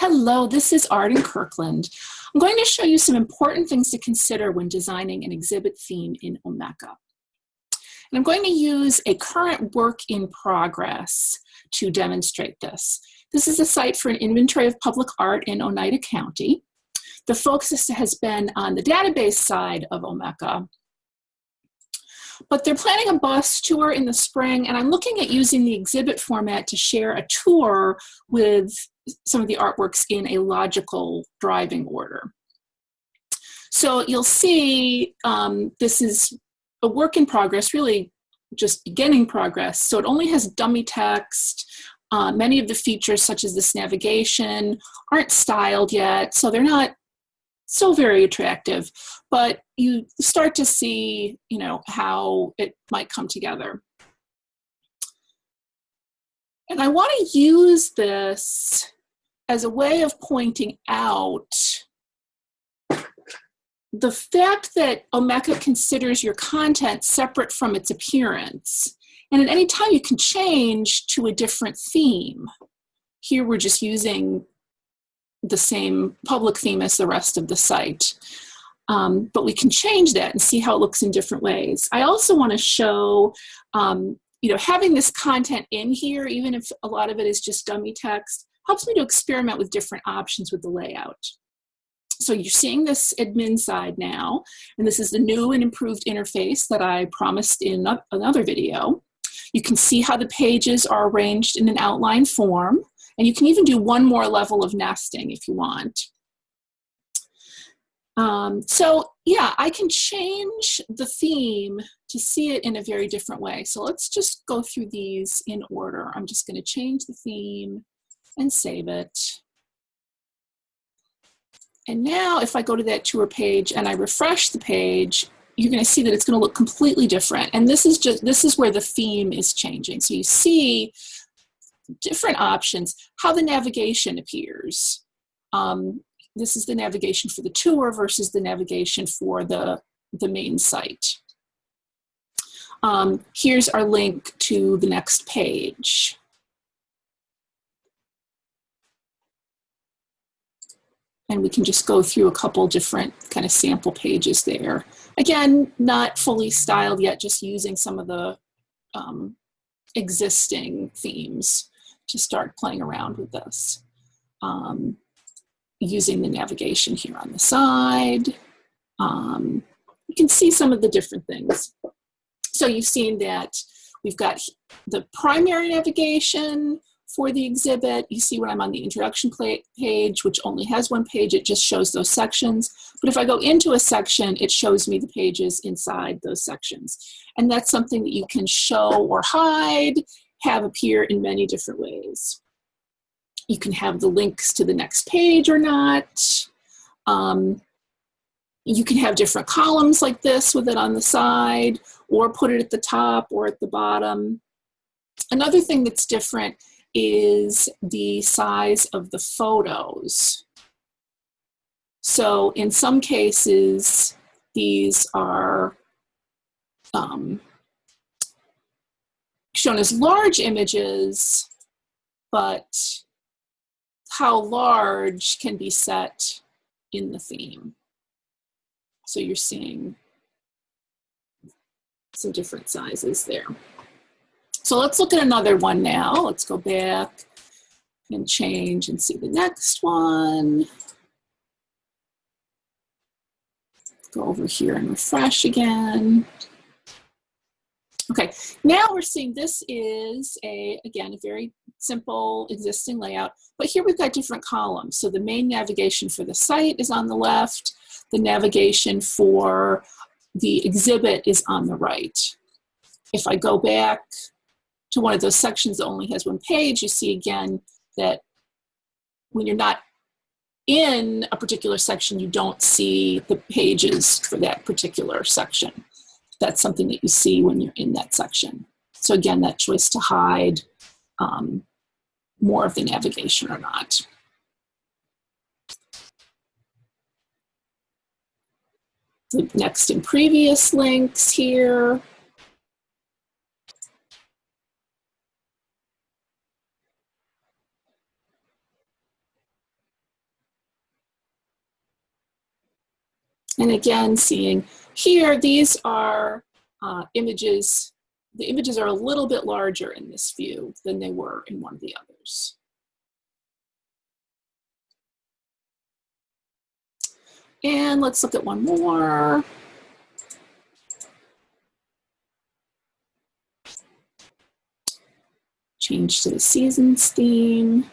Hello, this is Arden Kirkland. I'm going to show you some important things to consider when designing an exhibit theme in Omeka. And I'm going to use a current work in progress to demonstrate this. This is a site for an inventory of public art in Oneida County. The focus has been on the database side of Omeka, but they're planning a bus tour in the spring, and I'm looking at using the exhibit format to share a tour with some of the artworks in a logical driving order. So you'll see um, this is a work in progress, really just beginning progress. So it only has dummy text. Uh, many of the features, such as this navigation, aren't styled yet, so they're not so very attractive. But you start to see, you know, how it might come together. And I want to use this as a way of pointing out the fact that Omeka considers your content separate from its appearance. And at any time you can change to a different theme. Here we're just using the same public theme as the rest of the site. Um, but we can change that and see how it looks in different ways. I also want to show, um, you know, having this content in here, even if a lot of it is just dummy text, helps me to experiment with different options with the layout. So you're seeing this admin side now, and this is the new and improved interface that I promised in another video. You can see how the pages are arranged in an outline form, and you can even do one more level of nesting if you want. Um, so yeah, I can change the theme to see it in a very different way. So let's just go through these in order. I'm just gonna change the theme and save it. And now if I go to that tour page and I refresh the page, you're going to see that it's going to look completely different. And this is just this is where the theme is changing. So you see different options, how the navigation appears. Um, this is the navigation for the tour versus the navigation for the, the main site. Um, here's our link to the next page. And we can just go through a couple different kind of sample pages there. Again, not fully styled yet, just using some of the um, existing themes to start playing around with this. Um, using the navigation here on the side. Um, you can see some of the different things. So you've seen that we've got the primary navigation, for the exhibit. You see when I'm on the introduction page, which only has one page, it just shows those sections. But if I go into a section, it shows me the pages inside those sections. And that's something that you can show or hide, have appear in many different ways. You can have the links to the next page or not. Um, you can have different columns like this with it on the side, or put it at the top or at the bottom. Another thing that's different is the size of the photos. So in some cases, these are um, shown as large images, but how large can be set in the theme. So you're seeing some different sizes there. So let's look at another one now. Let's go back and change and see the next one. Go over here and refresh again. Okay, now we're seeing this is a, again, a very simple existing layout, but here we've got different columns. So the main navigation for the site is on the left, the navigation for the exhibit is on the right. If I go back to one of those sections that only has one page, you see again that when you're not in a particular section, you don't see the pages for that particular section. That's something that you see when you're in that section. So again, that choice to hide um, more of the navigation or not. The next and previous links here. And again, seeing here, these are uh, images. The images are a little bit larger in this view than they were in one of the others. And let's look at one more. Change to the seasons theme.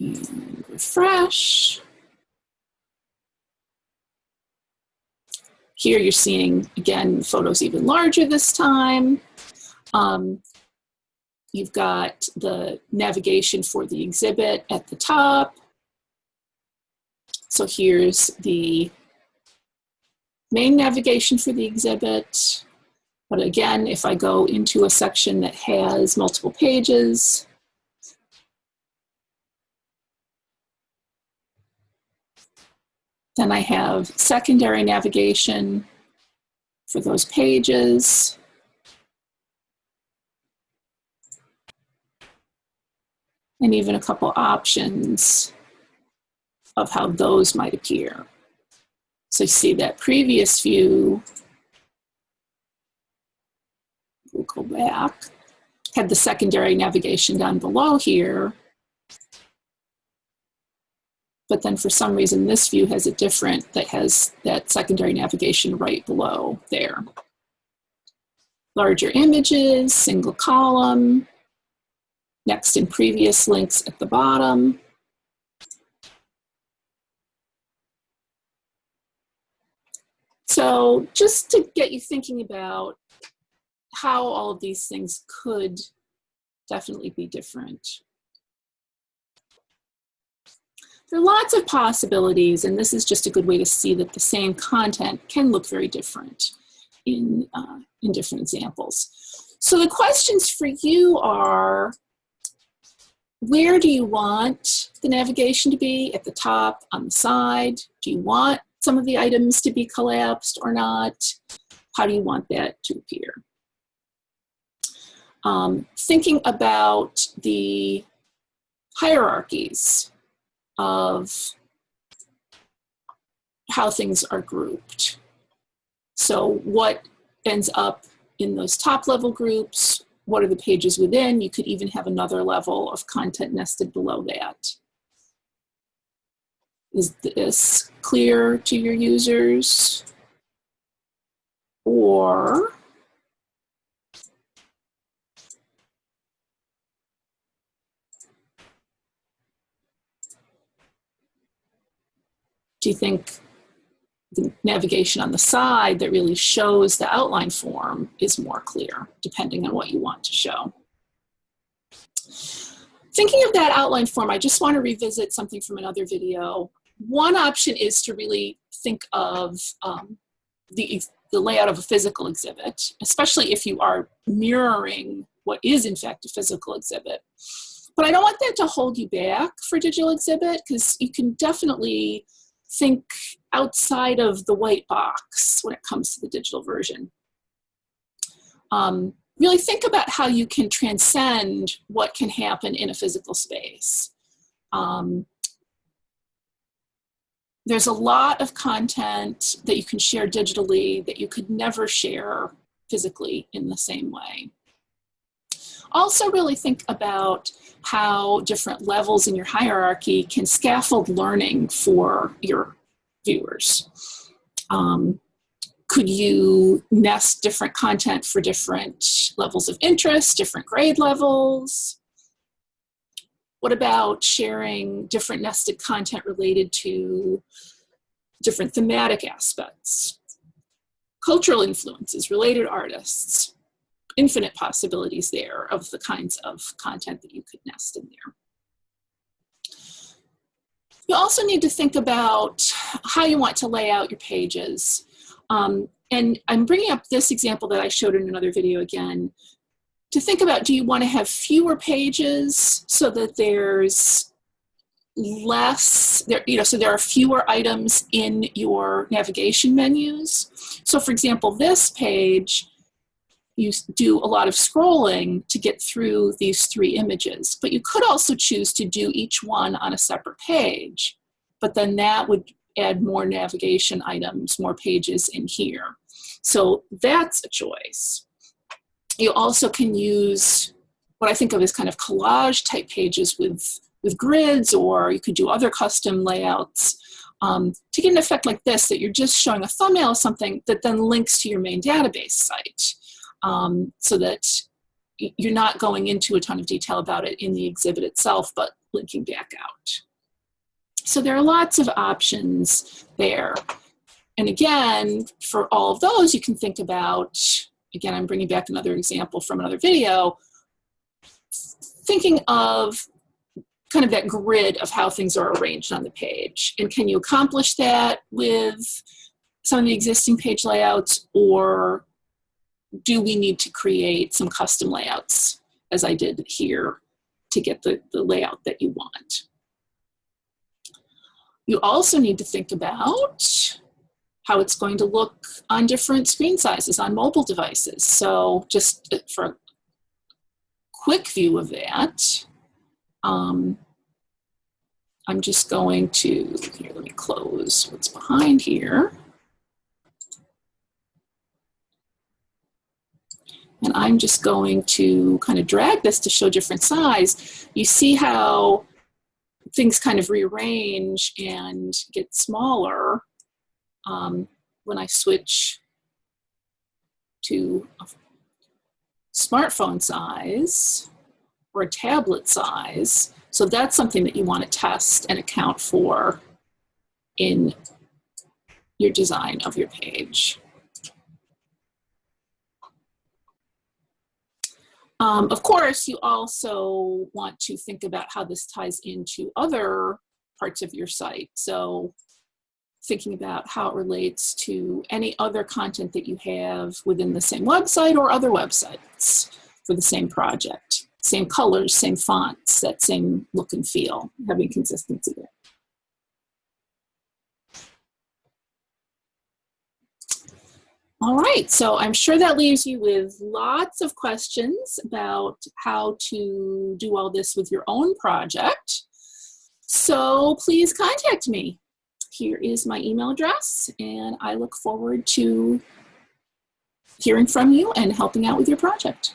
And refresh. Here you're seeing, again, photos even larger this time. Um, you've got the navigation for the exhibit at the top. So here's the main navigation for the exhibit. But again, if I go into a section that has multiple pages, then I have secondary navigation for those pages. And even a couple options of how those might appear. So you see that previous view, we'll go back, had the secondary navigation down below here. But then for some reason, this view has a different that has that secondary navigation right below there. Larger images, single column, next and previous links at the bottom. So just to get you thinking about how all of these things could definitely be different. There are lots of possibilities, and this is just a good way to see that the same content can look very different in, uh, in different examples. So the questions for you are, where do you want the navigation to be? At the top, on the side? Do you want some of the items to be collapsed or not? How do you want that to appear? Um, thinking about the hierarchies of how things are grouped. So what ends up in those top level groups? What are the pages within? You could even have another level of content nested below that. Is this clear to your users? Or you think the navigation on the side that really shows the outline form is more clear, depending on what you want to show? Thinking of that outline form, I just want to revisit something from another video. One option is to really think of um, the, the layout of a physical exhibit, especially if you are mirroring what is in fact a physical exhibit. But I don't want that to hold you back for digital exhibit because you can definitely think outside of the white box when it comes to the digital version. Um, really think about how you can transcend what can happen in a physical space. Um, there's a lot of content that you can share digitally that you could never share physically in the same way. Also really think about how different levels in your hierarchy can scaffold learning for your viewers. Um, could you nest different content for different levels of interest, different grade levels? What about sharing different nested content related to different thematic aspects? Cultural influences, related artists, infinite possibilities there of the kinds of content that you could nest in there. You also need to think about how you want to lay out your pages. Um, and I'm bringing up this example that I showed in another video again to think about do you want to have fewer pages so that there's less there you know so there are fewer items in your navigation menus so for example this page you do a lot of scrolling to get through these three images but you could also choose to do each one on a separate page but then that would add more navigation items, more pages in here. So that's a choice. You also can use what I think of as kind of collage type pages with, with grids, or you could do other custom layouts um, to get an effect like this, that you're just showing a thumbnail of something that then links to your main database site. Um, so that you're not going into a ton of detail about it in the exhibit itself, but linking back out. So there are lots of options there. And again, for all of those, you can think about, again, I'm bringing back another example from another video, thinking of kind of that grid of how things are arranged on the page. And can you accomplish that with some of the existing page layouts or do we need to create some custom layouts as I did here to get the, the layout that you want? You also need to think about how it's going to look on different screen sizes on mobile devices. So just for a quick view of that, um, I'm just going to, here, let me close what's behind here. And I'm just going to kind of drag this to show different size. You see how things kind of rearrange and get smaller um, when I switch to smartphone size or tablet size. So that's something that you want to test and account for in your design of your page. Um, of course, you also want to think about how this ties into other parts of your site. So thinking about how it relates to any other content that you have within the same website or other websites for the same project. Same colors, same fonts, that same look and feel, having consistency there. All right, so I'm sure that leaves you with lots of questions about how to do all this with your own project. So please contact me. Here is my email address, and I look forward to hearing from you and helping out with your project.